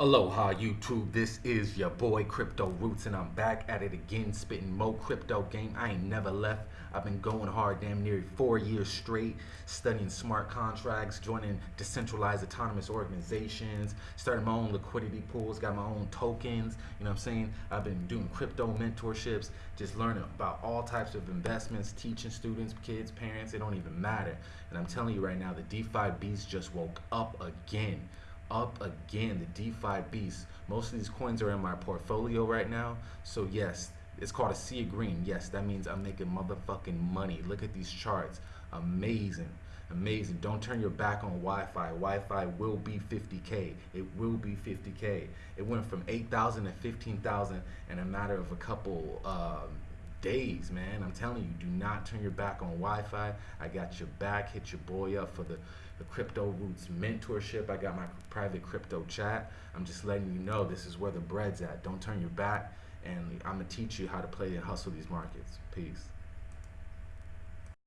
Aloha YouTube, this is your boy Crypto Roots and I'm back at it again spitting mo crypto game. I ain't never left. I've been going hard damn near four years straight, studying smart contracts, joining decentralized autonomous organizations, starting my own liquidity pools, got my own tokens, you know what I'm saying? I've been doing crypto mentorships, just learning about all types of investments, teaching students, kids, parents, it don't even matter. And I'm telling you right now, the DeFi beast just woke up again up again, the DeFi beast. Most of these coins are in my portfolio right now. So yes, it's called a sea of green. Yes, that means I'm making motherfucking money. Look at these charts. Amazing. Amazing. Don't turn your back on YFI. YFI will be 50K. It will be 50K. It went from 8,000 to 15,000 in a matter of a couple um, days, man. I'm telling you, do not turn your back on YFI. I got your back. Hit your boy up for the, the Crypto Roots mentorship. I got my private crypto chat. I'm just letting you know this is where the bread's at. Don't turn your back, and I'm gonna teach you how to play and hustle these markets. Peace.